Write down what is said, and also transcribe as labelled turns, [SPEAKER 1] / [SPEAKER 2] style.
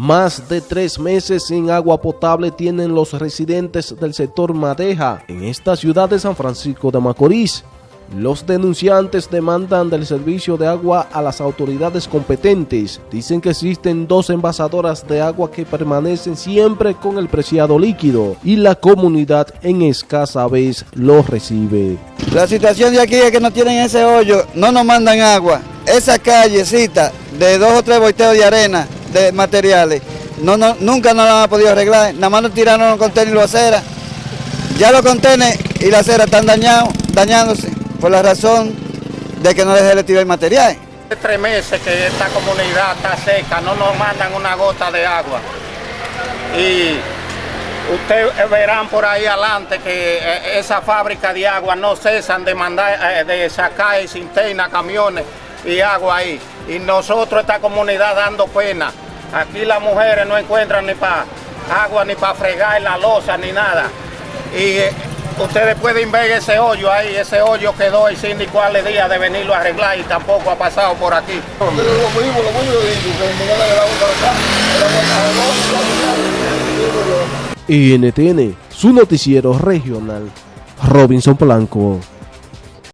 [SPEAKER 1] Más de tres meses sin agua potable tienen los residentes del sector Madeja en esta ciudad de San Francisco de Macorís. Los denunciantes demandan del servicio de agua a las autoridades competentes. Dicen que existen dos envasadoras de agua que permanecen siempre con el preciado líquido y la comunidad en escasa vez lo recibe.
[SPEAKER 2] La situación de aquí es que no tienen ese hoyo, no nos mandan agua. Esa callecita de dos o tres volteos de arena, de materiales, no, no, nunca nos la han podido arreglar. Nada más nos tiraron los contenedores y la acera. Ya los contenedores y la acera están dañados, dañándose por la razón de que no les retirar el material.
[SPEAKER 3] Hace tres meses que esta comunidad está seca, no nos mandan una gota de agua. Y ustedes verán por ahí adelante que eh, esa fábrica de agua no cesan de mandar, eh, de sacar cisterna, camiones y agua ahí. Y nosotros, esta comunidad, dando pena. Aquí las mujeres no encuentran ni para agua, ni para fregar la losa, ni nada. Y eh, Ustedes pueden ver ese hoyo ahí, ese hoyo quedó el síndico le día de venirlo a arreglar y tampoco ha pasado por aquí.
[SPEAKER 1] NTN, su noticiero regional, Robinson Blanco.